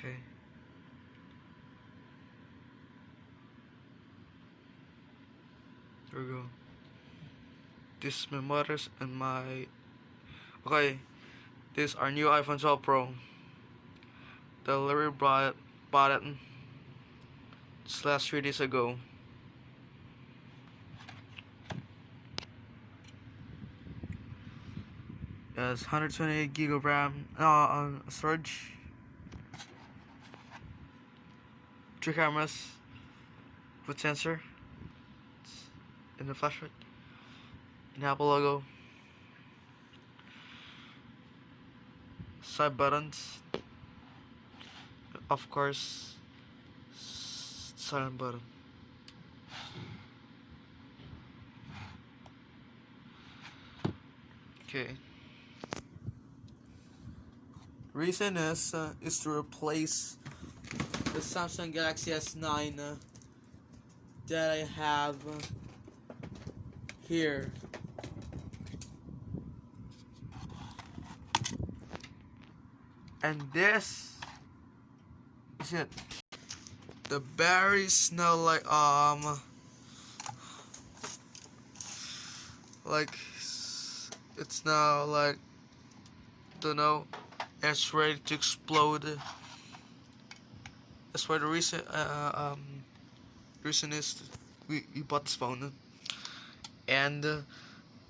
Okay. There we go. This is my mother's and my. Okay. This is our new iPhone 12 Pro. The Larry brought bought it last three days ago. Yes, 128 gig of RAM, uh, uh, storage, three cameras with sensor in the flashlight, an Apple logo, side buttons, of course, silent button. Okay. Reason is uh, is to replace the Samsung Galaxy S9 uh, that I have uh, here. And this is it. The berries smell like um like it's now like don't know it's ready to explode. That's why the reason uh, um reason is. We, we bought this phone and uh,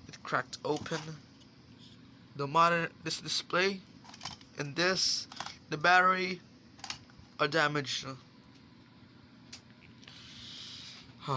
it cracked open. The modern this display and this the battery are damaged